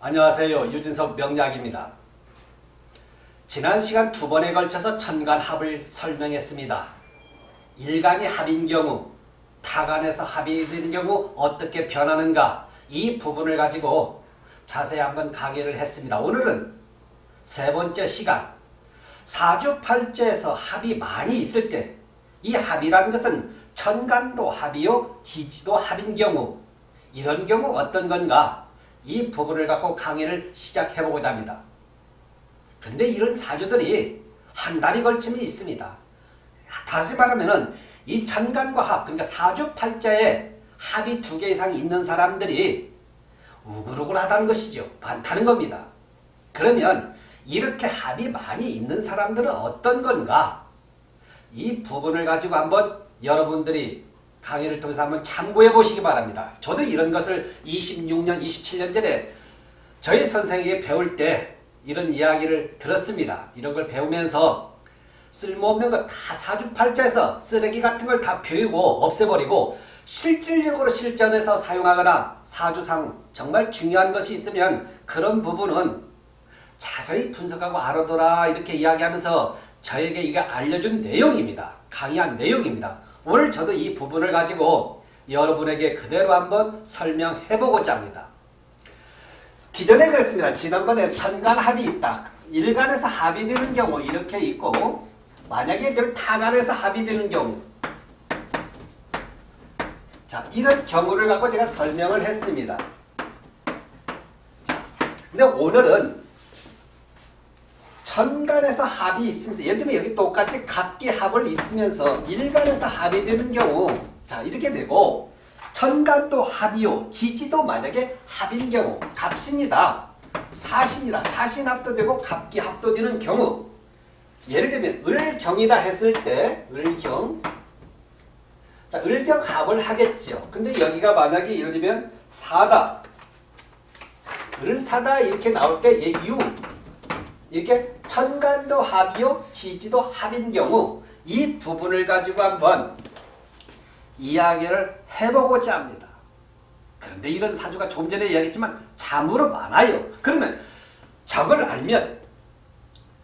안녕하세요. 유진석 명약입니다. 지난 시간 두 번에 걸쳐서 천간합을 설명했습니다. 일간이 합인 경우, 타간에서 합이 되는 경우 어떻게 변하는가 이 부분을 가지고 자세히 한번 강의를 했습니다. 오늘은 세 번째 시간 사주팔자에서 합이 많이 있을 때 이 합이라는 것은 천간도 합이요 지지도 합인 경우 이런 경우 어떤 건가 이 부분을 갖고 강의를 시작해보고자 합니다. 근데 이런 사주들이 한 달이 걸침이 있습니다. 다시 말하면 이 천간과 합 그러니까 사주팔자에 합이 두 개 이상 있는 사람들이 우글우글하다는 것이죠. 많다는 겁니다. 그러면 이렇게 합이 많이 있는 사람들은 어떤 건가? 이 부분을 가지고 한번 여러분들이 강의를 통해서 한번 참고해 보시기 바랍니다. 저도 이런 것을 26년, 27년 전에 저희 선생에게 배울 때 이런 이야기를 들었습니다. 이런 걸 배우면서 쓸모없는 거 다 사주팔자에서 쓰레기 같은 걸 다 비우고 없애버리고 실질적으로 실전에서 사용하거나 사주상 정말 중요한 것이 있으면 그런 부분은 자세히 분석하고 알아둬라 이렇게 이야기하면서 저에게 이게 알려준 내용입니다. 강의한 내용입니다. 오늘 저도 이 부분을 가지고 여러분에게 그대로 한번 설명해보고자 합니다. 기존에 그랬습니다. 지난번에 천간 합이 있다. 일간에서 합이 되는 경우 이렇게 있고 만약에 타간에서 합이 되는 경우 자 이런 경우를 갖고 제가 설명을 했습니다. 자, 근데 오늘은 천간에서 합이 있으면서 예를 들면 여기 똑같이 각기 합을 있으면서 일간에서 합이 되는 경우 자 이렇게 되고 천간도 합이요. 지지도 만약에 합인 경우 갑신이다. 사신이다. 사신 합도 되고 갑기 합도 되는 경우. 예를 들면 을경이다 했을 때 을경. 자 을경 합을 하겠죠 근데 여기가 만약에 예를 들면 사다. 을사다 이렇게 나올 때얘유 이렇게 천간도 합이요 지지도 합인 경우 이 부분을 가지고 한번 이야기를 해보고자 합니다. 그런데 이런 사주가 좀 전에 이야기했지만 참으로 많아요. 그러면 저걸 알면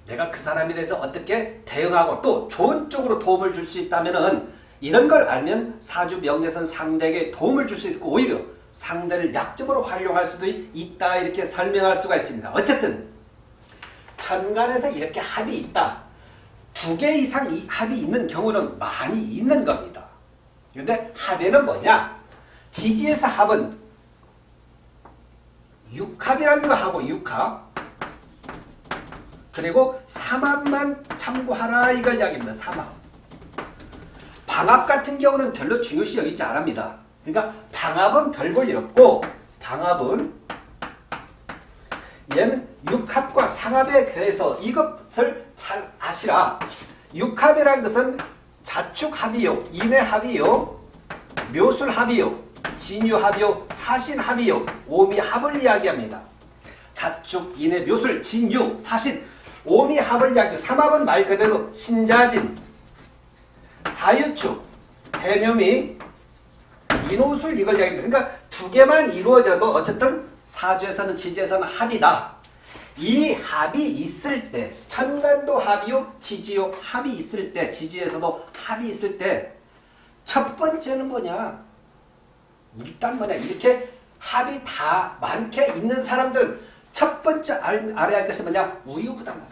내가 그 사람에 대해서 어떻게 대응하고 또 좋은 쪽으로 도움을 줄 수 있다면 이런 걸 알면 사주 명예선 상대에게 도움을 줄 수 있고 오히려 상대를 약점으로 활용할 수도 있다 이렇게 설명할 수가 있습니다. 어쨌든 천간에서 이렇게 합이 있다. 두 개 이상 합이 있는 경우는 많이 있는 겁니다. 그런데 합에는 뭐냐? 지지에서 합은 육합이라는 거 하고 육합 그리고 삼합만 참고하라 이걸 이야기합니다. 삼합 방합 같은 경우는 별로 중요시 여기지 않습니다. 그러니까 방합은 별 볼일 없고 방합은 얘는 육합과 상합에 대해서 이것을 잘 아시라. 육합이라는 것은 자축합이요, 인해합이요, 묘술합이요, 진유합이요, 사신합이요, 오미합을 이야기합니다. 자축, 인해, 묘술, 진유, 사신, 오미합을 이야기 삼합은 말 그대로 신자진, 사유축, 해묘미, 인호술 이걸 이야기합니다. 그러니까 두 개만 이루어져도 어쨌든 사주에서는 지지에서는 합이다. 이 합이 있을 때 천간도 합이요 지지요 합이 있을 때 지지에서도 합이 있을 때 첫 번째는 뭐냐? 일단 뭐냐? 이렇게 합이 다 많게 있는 사람들은 첫 번째 알, 알아야 할 것이 뭐냐? 우유부단하다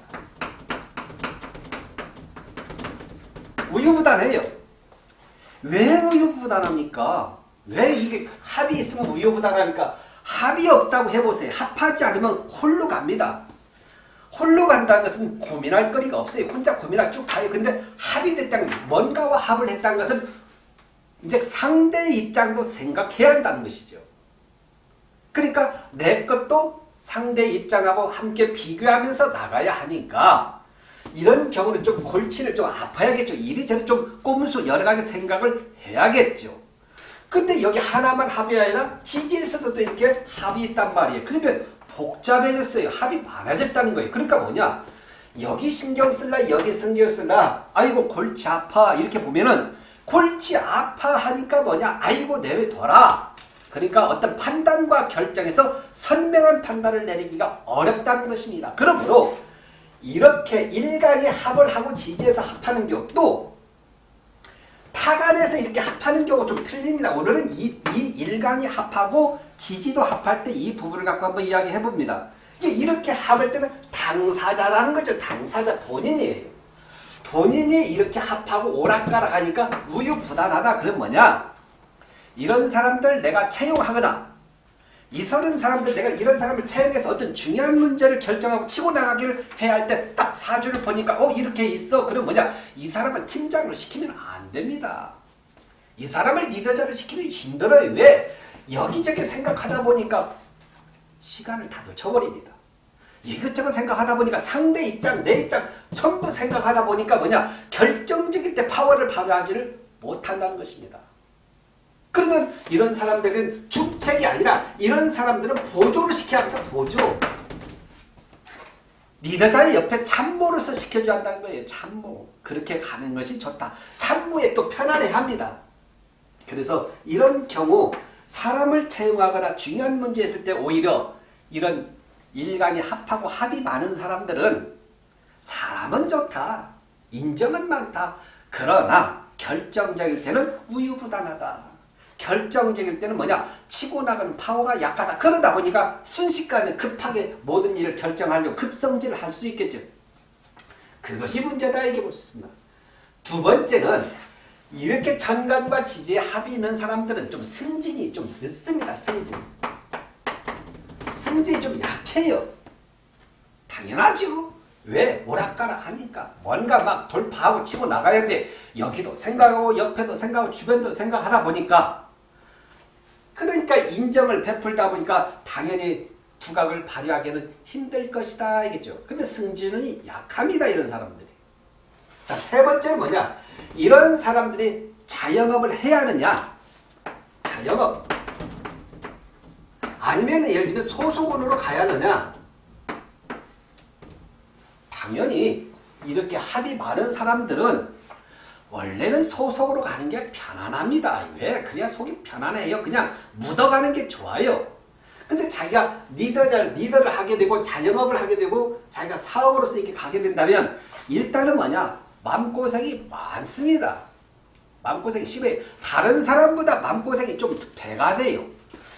우유부단해요. 왜 우유부단합니까? 왜 이게 합이 있으면 우유부단하니까 합이 없다고 해보세요. 합하지 않으면 홀로 갑니다. 홀로 간다는 것은 고민할 거리가 없어요. 혼자 고민할 쭉 가요. 근데 합이 됐다는 뭔가와 합을 했다는 것은 이제 상대의 입장도 생각해야 한다는 것이죠. 그러니까 내 것도 상대의 입장하고 함께 비교하면서 나가야 하니까 이런 경우는 좀 골치를 좀 아파야겠죠. 이리저리 좀 꼼수 여러 가지 생각을 해야겠죠. 근데 여기 하나만 합이 아니라 지지에서도 또 이렇게 합이 있단 말이에요. 그러면 복잡해졌어요. 합이 많아졌다는 거예요. 그러니까 뭐냐? 여기 신경 쓸라 여기 신경 쓸라 아이고 골치 아파 이렇게 보면은 골치 아파 하니까 뭐냐 아이고 내외둬라 그러니까 어떤 판단과 결정에서 선명한 판단을 내리기가 어렵다는 것입니다. 그러므로 이렇게 일간이 합을 하고 지지해서 합하는 경우 또 타간에서 이렇게 합하는 경우가 좀 틀립니다. 오늘은 이, 이 일간이 합하고 지지도 합할 때 이 부분을 갖고 한번 이야기해 봅니다. 이렇게 합할 때는 당사자라는 거죠. 당사자 본인이에요. 본인이 이렇게 합하고 오락가락 하니까 우유부단하다. 그럼 뭐냐? 이런 사람들 내가 채용하거나 이 서른 사람들 내가 이런 사람을 채용해서 어떤 중요한 문제를 결정하고 치고 나가기를 해야 할 때 딱 사주를 보니까 어 이렇게 있어. 그럼 뭐냐? 이 사람은 팀장을 시키면 안 됩니다. 이 사람을 리더자를 시키면 힘들어요. 왜? 여기저기 생각하다 보니까 시간을 다 놓쳐버립니다. 이것저것 생각하다 보니까 상대 입장, 내 입장 전부 생각하다 보니까 뭐냐? 결정적일 때 파워를 발휘하지를 못한다는 것입니다. 그러면 이런 사람들은 주책이 아니라 이런 사람들은 보조를 시켜야 합니다. 보조. 리더자의 옆에 참모로서 시켜줘야 한다는 거예요. 참모. 그렇게 가는 것이 좋다. 참모에 또 편안해합니다. 그래서 이런 경우 사람을 채용하거나 중요한 문제 있을 때 오히려 이런 일간이 합하고 합이 많은 사람들은 사람은 좋다. 인정은 많다. 그러나 결정적일 때는 우유부단하다. 결정적일 때는 뭐냐? 치고 나가는 파워가 약하다. 그러다 보니까 순식간에 급하게 모든 일을 결정하려고 급성질을 할 수 있겠죠. 그것이 문제다 이게 보습니다. 두 번째는 이렇게 천간과 지지에 합이 있는 사람들은 좀 승진이 좀 늦습니다. 승진. 승진이 좀 약해요. 당연하죠. 왜? 오락가락 하니까. 뭔가 막 돌파하고 치고 나가야 돼. 여기도 생각하고 옆에도 생각하고 주변도 생각하다 보니까 그러니까 인정을 베풀다 보니까 당연히 두각을 발휘하기는 힘들 것이다 이겠죠. 그러면 승진은 약합니다 이런 사람들이. 자, 세 번째 뭐냐? 이런 사람들이 자영업을 해야 하느냐? 자영업. 아니면 예를 들면 소속원으로 가야 하느냐? 당연히 이렇게 합이 많은 사람들은 원래는 소속으로 가는 게 편안합니다. 왜? 그래야 속이 편안해요. 그냥 묻어가는 게 좋아요. 근데 자기가 리더자, 리더를 하게 되고 자영업을 하게 되고 자기가 사업으로서 이렇게 가게 된다면 일단은 뭐냐? 마음고생이 많습니다. 마음고생이 심해 다른 사람보다 마음고생이 좀 배가 돼요.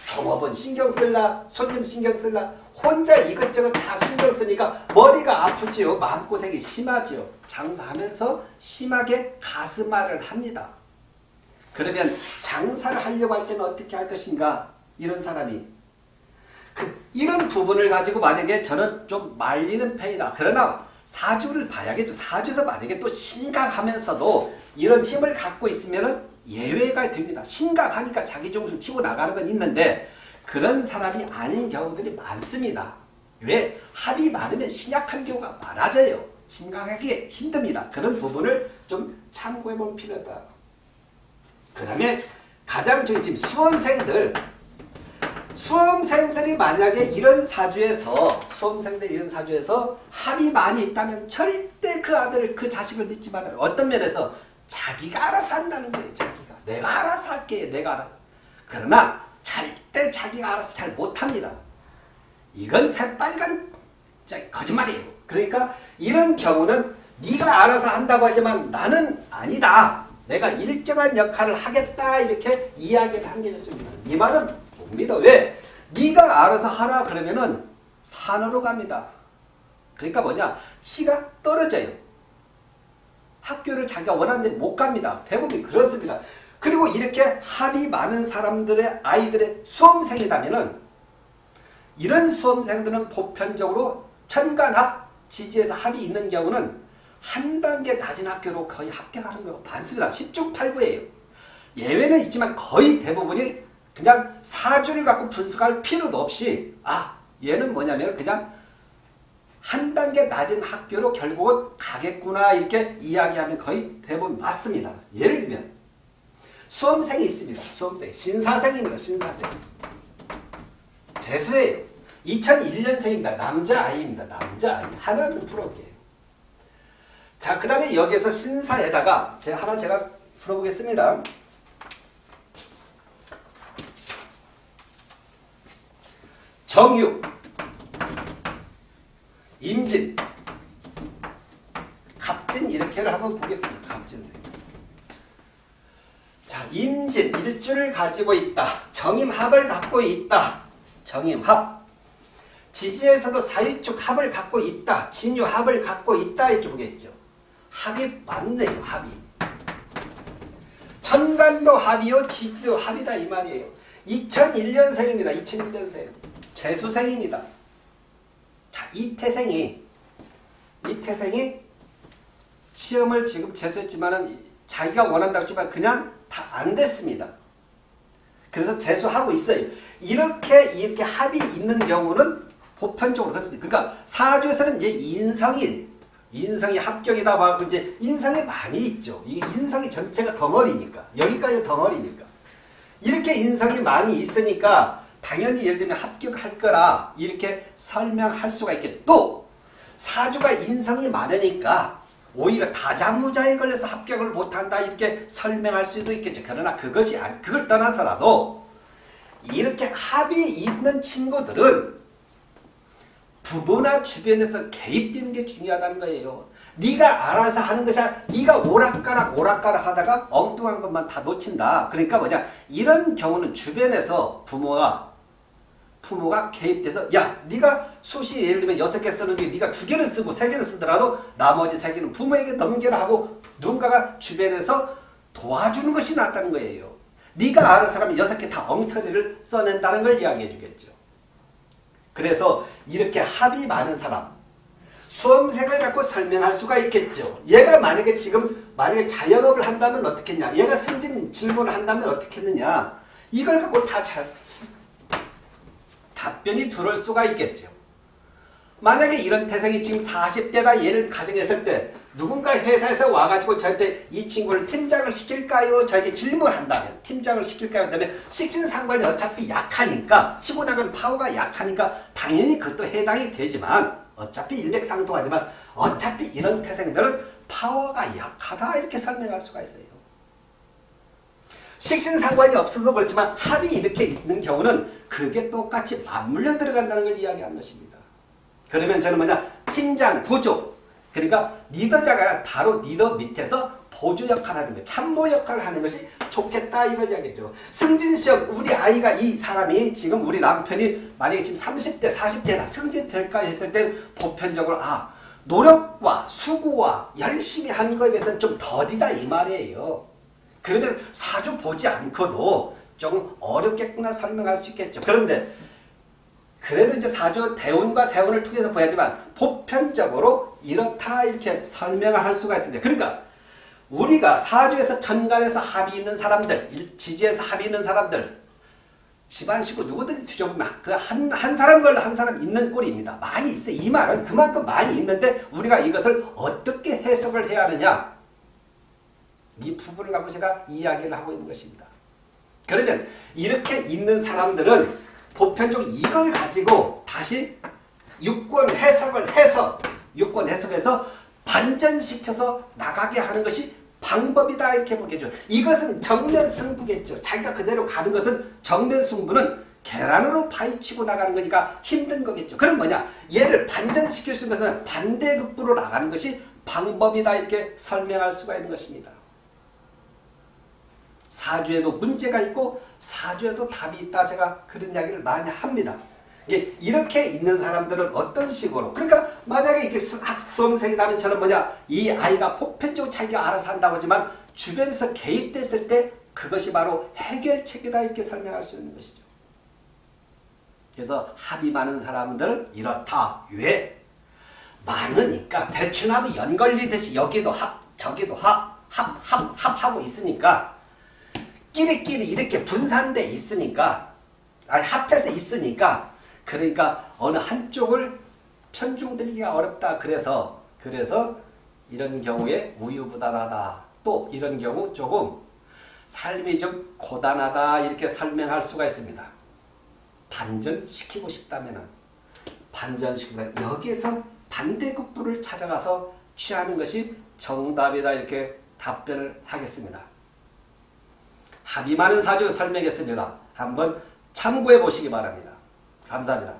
종업원 신경 쓸라, 손님 신경 쓸라, 혼자 이것저것 다 신경 쓰니까 머리가 아프지요. 마음고생이 심하지요. 장사하면서 심하게 가슴앓을 합니다. 그러면 장사를 하려고 할 때는 어떻게 할 것인가? 이런 사람이. 그, 이런 부분을 가지고 만약에 저는 좀 말리는 편이다. 그러나 사주를 봐야겠죠. 사주에서 만약에 또 신강하면서도 이런 힘을 갖고 있으면 예외가 됩니다. 신강하니까 자기 중심 치고 나가는 건 있는데 그런 사람이 아닌 경우들이 많습니다. 왜? 합이 많으면 신약한 경우가 많아져요. 신강하기 힘듭니다. 그런 부분을 좀 참고해 볼 필요다. 그 다음에 가장 중요한 수험생들 수험생들이 만약에 이런 사주에서 수험생들이 이런 사주에서 합이 많이 있다면 절대 그 아들을 그 자식을 믿지 말아요. 어떤 면에서 자기가 알아서 한다는 거예요. 자기가. 내가 알아서 할게 내가 알아서. 그러나 절대 자기가 알아서 잘 못합니다. 이건 새빨간 거짓말이에요. 그러니까 이런 경우는 네가 알아서 한다고 하지만 나는 아니다. 내가 일정한 역할을 하겠다 이렇게 이야기를 한 게 좋습니다. 이 말은 못 믿어. 왜? 네가 알아서 하라 그러면은 산으로 갑니다. 그러니까 뭐냐? 치가 떨어져요. 학교를 자기가 원하는 데 못 갑니다. 대부분 그렇습니다. 그리고 이렇게 합이 많은 사람들의 아이들의 수험생이라면은 이런 수험생들은 보편적으로 천간합 지지에서 합이 있는 경우는 한 단계 낮은 학교로 거의 합격하는 경우가 많습니다. 10중 8구예요. 예외는 있지만 거의 대부분이 그냥 사주를 갖고 분석할 필요도 없이 아 얘는 뭐냐면 그냥 한 단계 낮은 학교로 결국은 가겠구나 이렇게 이야기하면 거의 대부분 맞습니다. 예를 들면 수험생이 있습니다. 수험생. 신사생입니다. 신사생. 재수예요. 2001년생입니다. 남자아이입니다. 남자아이. 하나를 풀어볼게요. 자, 그 다음에 여기에서 신사에다가 제가 하나 제가 풀어보겠습니다. 정유, 임진, 갑진 이렇게를 한번 보겠습니다. 갑진생. 자, 임진 일주를 가지고 있다. 정임합을 갖고 있다. 정임합. 지지에서도 사유축 합을 갖고 있다. 진유합을 갖고 있다. 이렇게 보겠죠. 합이 맞네요. 합이. 천간도 합이요. 지지도 합이다. 이 말이에요. 2001년생입니다. 2001년생. 재수생입니다. 자, 이 태생이 이 태생이 시험을 지금 재수했지만은 자기가 원한다고 했지만 그냥 다 안 됐습니다. 그래서 재수하고 있어요. 이렇게 이렇게 합이 있는 경우는 보편적으로 그렇습니다. 그러니까 사주에서는 이제 인성이 인성이 합격이다 하고 이제 인성이 많이 있죠. 이 인성이 전체가 덩어리니까 여기까지 덩어리니까 이렇게 인성이 많이 있으니까 당연히 예를 들면 합격할 거라 이렇게 설명할 수가 있겠죠. 또 사주가 인성이 많으니까 오히려 다자무자에 걸려서 합격을 못한다 이렇게 설명할 수도 있겠죠. 그러나 그것이 아니, 그걸 떠나서라도 이렇게 합이 있는 친구들은 부모나 주변에서 개입되는 게 중요하다는 거예요. 네가 알아서 하는 것이 아니라 네가 오락가락 오락가락 하다가 엉뚱한 것만 다 놓친다. 그러니까 뭐냐 이런 경우는 주변에서 부모가 부모가 개입돼서 야 네가 수시 예를 들면 여섯 개 쓰는데 네가 두 개를 쓰고 세 개를 쓰더라도 나머지 세 개는 부모에게 넘겨라 하고 누군가가 주변에서 도와주는 것이 낫다는 거예요. 네가 아는 사람이 여섯 개 다 엉터리를 써낸다는 걸 이야기해 주겠죠. 그래서 이렇게 합이 많은 사람 수험생을 갖고 설명할 수가 있겠죠. 얘가 만약에 지금 만약에 자영업을 한다면 어떻겠냐. 얘가 승진 질문을 한다면 어떻겠느냐. 이걸 갖고 다 잘 답변이 들어올 수가 있겠죠. 만약에 이런 태생이 지금 40대다 얘를 가정했을 때 누군가 회사에서 와가지고 저한테 이 친구를 팀장을 시킬까요? 저에게 질문한다면 팀장을 시킬까요? 그다음에 식신상관이 어차피 약하니까 치고 나가는 파워가 약하니까 당연히 그것도 해당이 되지만 어차피 일맥상통하지만 어차피 이런 태생들은 파워가 약하다 이렇게 설명할 수가 있어요. 식신상관이 없어서 그렇지만 합이 이렇게 있는 경우는 그게 똑같이 맞물려 들어간다는 걸 이야기하는 것입니다. 그러면 저는 뭐냐 팀장, 보조 그러니까 리더자가 바로 리더 밑에서 보조 역할을 하는 거예요. 참모 역할을 하는 것이 좋겠다 이걸 이야기죠. 승진시험 우리 아이가 이 사람이 지금 우리 남편이 만약에 지금 30대 40대다 승진될까 했을 때 보편적으로 아 노력과 수고와 열심히 한 거에 비해서는 좀 더디다 이 말이에요. 그러면 사주 보지 않고도 조금 어렵겠구나 설명할 수 있겠죠. 그런데 그래도 이제 사주 대운과 세운을 통해서 보야지만 보편적으로 이렇다 이렇게 설명을 할 수가 있습니다. 그러니까 우리가 사주에서 천간에서 합이 있는 사람들, 지지에서 합이 있는 사람들, 집안 식구 누구든지 뒤져보면 그한 한 사람 걸로 한 사람 있는 꼴입니다. 많이 있어요. 이 말은 그만큼 많이 있는데 우리가 이것을 어떻게 해석을 해야 하느냐 이 부분을 갖고 제가 이야기를 하고 있는 것입니다. 그러면 이렇게 있는 사람들은 보편적으로 이걸 가지고 다시 유권 해석을 해서 유권 해석해서 반전시켜서 나가게 하는 것이 방법이다 이렇게 보겠죠. 이것은 정면 승부겠죠. 자기가 그대로 가는 것은 정면 승부는 계란으로 파헤치고 나가는 거니까 힘든 거겠죠. 그럼 뭐냐? 얘를 반전시킬 수 있는 것은 반대극부로 나가는 것이 방법이다 이렇게 설명할 수가 있는 것입니다. 사주에도 문제가 있고 사주에도 답이 있다 제가 그런 이야기를 많이 합니다. 이렇게 있는 사람들은 어떤 식으로 그러니까 만약에 이게 수험생이라면 저는 뭐냐 이 아이가 보편적으로 자기가 알아서 한다고 하지만 주변에서 개입됐을 때 그것이 바로 해결책이다 이렇게 설명할 수 있는 것이죠. 그래서 합이 많은 사람들은 이렇다. 왜? 많으니까 대충하고 연걸리듯이 여기도 합 저기도 합 합 합 합하고 있으니까 끼리끼리 이렇게 분산돼 있으니까 아니 합해서 있으니까 그러니까 어느 한쪽을 편중들기가 어렵다 그래서 그래서 이런 경우에 우유부단하다 또 이런 경우 조금 삶이 좀 고단하다 이렇게 설명할 수가 있습니다. 반전시키고 싶다면 반전시키다 여기에서 반대급부를 찾아가서 취하는 것이 정답이다 이렇게 답변을 하겠습니다. 합의 많은 사주 설명했습니다. 한번 참고해 보시기 바랍니다. 감사합니다.